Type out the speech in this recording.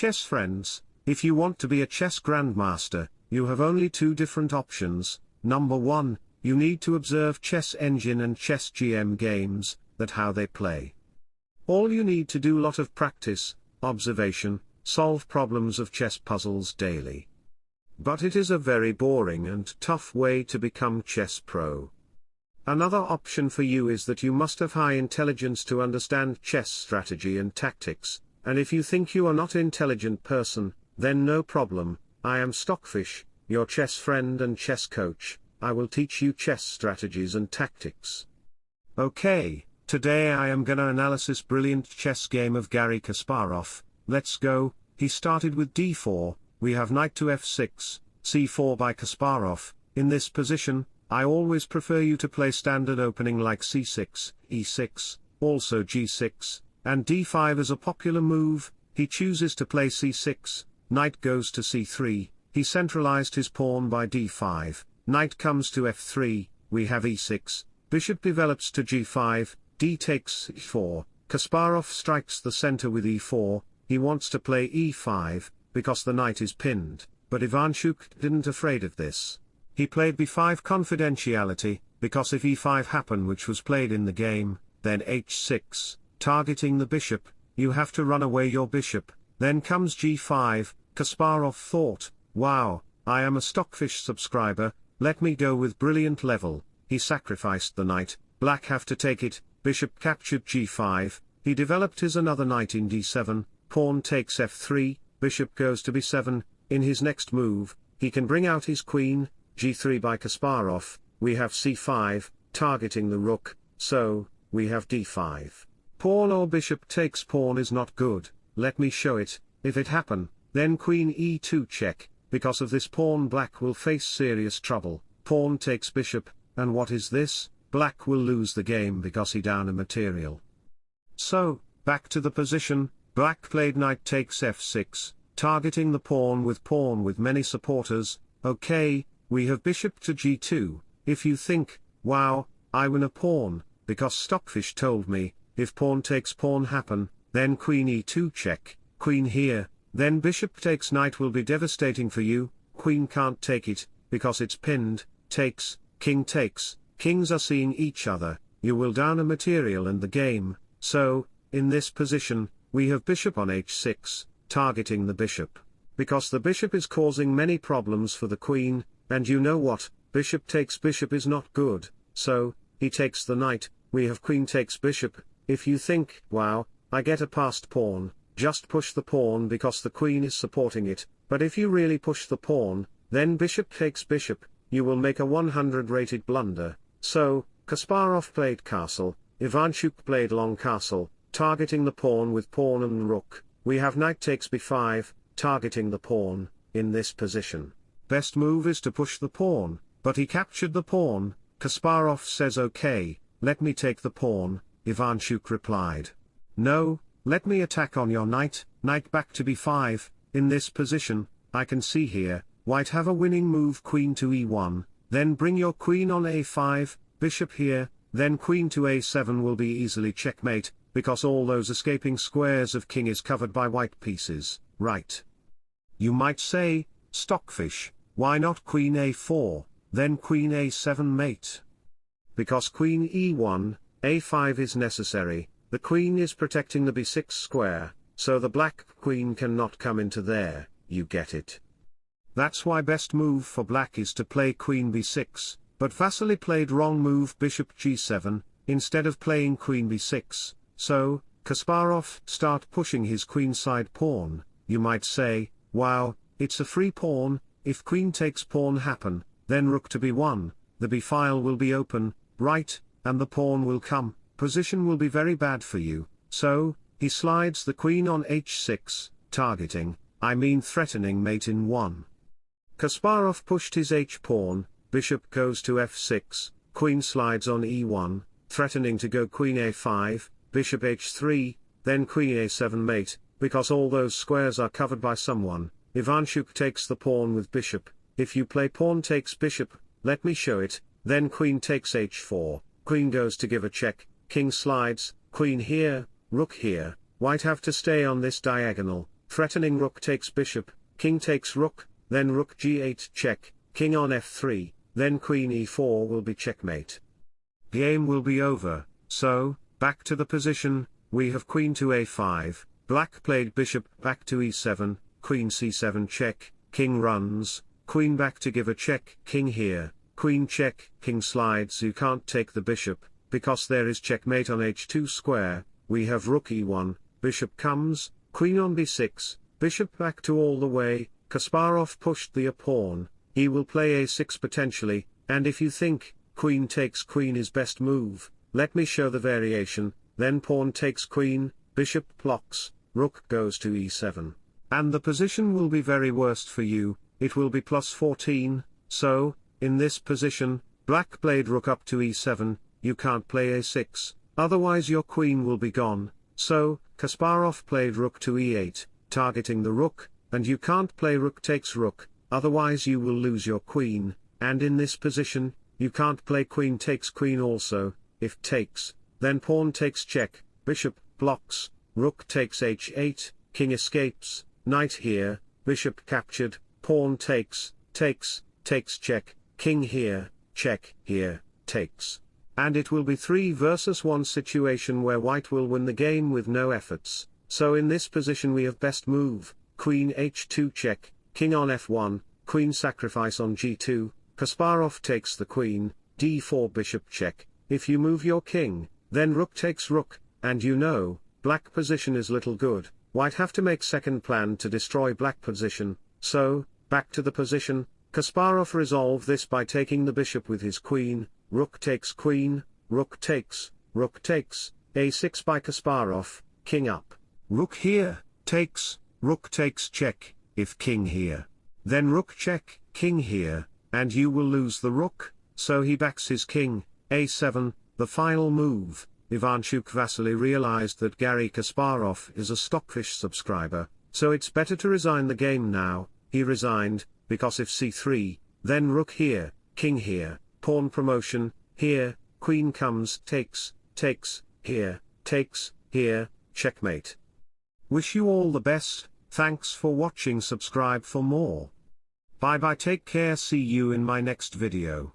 chess friends, if you want to be a chess grandmaster, you have only two different options. Number 1, you need to observe Chess Engine and Chess GM games, that how they play. All you need to do lot of practice, observation, solve problems of chess puzzles daily. But it is a very boring and tough way to become chess pro. Another option for you is that you must have high intelligence to understand chess strategy and tactics, and if you think you are not intelligent person, then no problem, I am Stockfish, your chess friend and chess coach, I will teach you chess strategies and tactics. Okay, today I am gonna analysis brilliant chess game of Gary Kasparov, let's go, he started with d4, we have knight to f6, c4 by Kasparov, in this position, I always prefer you to play standard opening like c6, e6, also g6, and d5 is a popular move, he chooses to play c6, knight goes to c3, he centralized his pawn by d5, knight comes to f3, we have e6, bishop develops to g5, d takes c4, Kasparov strikes the center with e4, he wants to play e5, because the knight is pinned, but Ivanchuk didn't afraid of this. He played b5 confidentiality, because if e5 happen which was played in the game, then h6, targeting the bishop, you have to run away your bishop, then comes g5, Kasparov thought, wow, I am a Stockfish subscriber, let me go with brilliant level, he sacrificed the knight, black have to take it, bishop captured g5, he developed his another knight in d7, pawn takes f3, bishop goes to b7, in his next move, he can bring out his queen, g3 by Kasparov, we have c5, targeting the rook, so, we have d5. Pawn or bishop takes pawn is not good, let me show it, if it happen, then queen e2 check, because of this pawn black will face serious trouble, pawn takes bishop, and what is this, black will lose the game because he down a material. So, back to the position, black played knight takes f6, targeting the pawn with pawn with many supporters, okay, we have bishop to g2, if you think, wow, I win a pawn, because Stockfish told me, if pawn takes pawn happen, then queen e2 check, queen here, then bishop takes knight will be devastating for you, queen can't take it, because it's pinned, takes, king takes, kings are seeing each other, you will down a material and the game, so, in this position, we have bishop on h6, targeting the bishop. Because the bishop is causing many problems for the queen, and you know what, bishop takes bishop is not good, so, he takes the knight, we have queen takes bishop, if you think, wow, I get a passed pawn, just push the pawn because the queen is supporting it, but if you really push the pawn, then bishop takes bishop, you will make a 100 rated blunder, so, Kasparov played castle, Ivanchuk played long castle, targeting the pawn with pawn and rook, we have knight takes b5, targeting the pawn, in this position. Best move is to push the pawn, but he captured the pawn, Kasparov says okay, let me take the pawn, Ivanchuk replied. No, let me attack on your knight, knight back to b5, in this position, I can see here, white have a winning move queen to e1, then bring your queen on a5, bishop here, then queen to a7 will be easily checkmate, because all those escaping squares of king is covered by white pieces, right? You might say, Stockfish, why not queen a4, then queen a7 mate? Because queen e1, a5 is necessary, the queen is protecting the b6 square, so the black queen cannot come into there, you get it. That's why best move for black is to play queen b6, but Vasily played wrong move bishop g7, instead of playing queen b6, so, Kasparov start pushing his queenside pawn, you might say, wow, it's a free pawn, if queen takes pawn happen, then rook to b1, the b file will be open, right, and the pawn will come, position will be very bad for you, so, he slides the queen on h6, targeting, I mean threatening mate in 1. Kasparov pushed his h-pawn, bishop goes to f6, queen slides on e1, threatening to go queen a5, bishop h3, then queen a7 mate, because all those squares are covered by someone, Ivanchuk takes the pawn with bishop, if you play pawn takes bishop, let me show it, then queen takes h4, queen goes to give a check, king slides, queen here, rook here, white have to stay on this diagonal, threatening rook takes bishop, king takes rook, then rook g8 check, king on f3, then queen e4 will be checkmate. Game will be over, so, back to the position, we have queen to a5, black played bishop back to e7, queen c7 check, king runs, queen back to give a check, king here, queen check, king slides you can't take the bishop, because there is checkmate on h2 square, we have rook e1, bishop comes, queen on b6, bishop back to all the way, Kasparov pushed the a pawn, he will play a6 potentially, and if you think, queen takes queen is best move, let me show the variation, then pawn takes queen, bishop blocks, rook goes to e7. And the position will be very worst for you, it will be plus 14, so, in this position, black played rook up to e7, you can't play a6, otherwise your queen will be gone, so, Kasparov played rook to e8, targeting the rook, and you can't play rook takes rook, otherwise you will lose your queen, and in this position, you can't play queen takes queen also, if takes, then pawn takes check, bishop, blocks, rook takes h8, king escapes, knight here, bishop captured, pawn takes, takes, takes check, king here, check, here, takes. And it will be 3 versus 1 situation where white will win the game with no efforts, so in this position we have best move, queen h2 check, king on f1, queen sacrifice on g2, Kasparov takes the queen, d4 bishop check, if you move your king, then rook takes rook, and you know, black position is little good, white have to make second plan to destroy black position, so, back to the position, Kasparov resolve this by taking the bishop with his queen, rook takes queen, rook takes, rook takes, a6 by Kasparov, king up. Rook here, takes, rook takes check, if king here. Then rook check, king here, and you will lose the rook, so he backs his king, a7, the final move, Ivanchuk Vasily realized that Gary Kasparov is a Stockfish subscriber, so it's better to resign the game now, he resigned, because if c3, then rook here, king here, pawn promotion, here, queen comes, takes, takes, here, takes, here, checkmate. Wish you all the best, thanks for watching subscribe for more. Bye bye take care see you in my next video.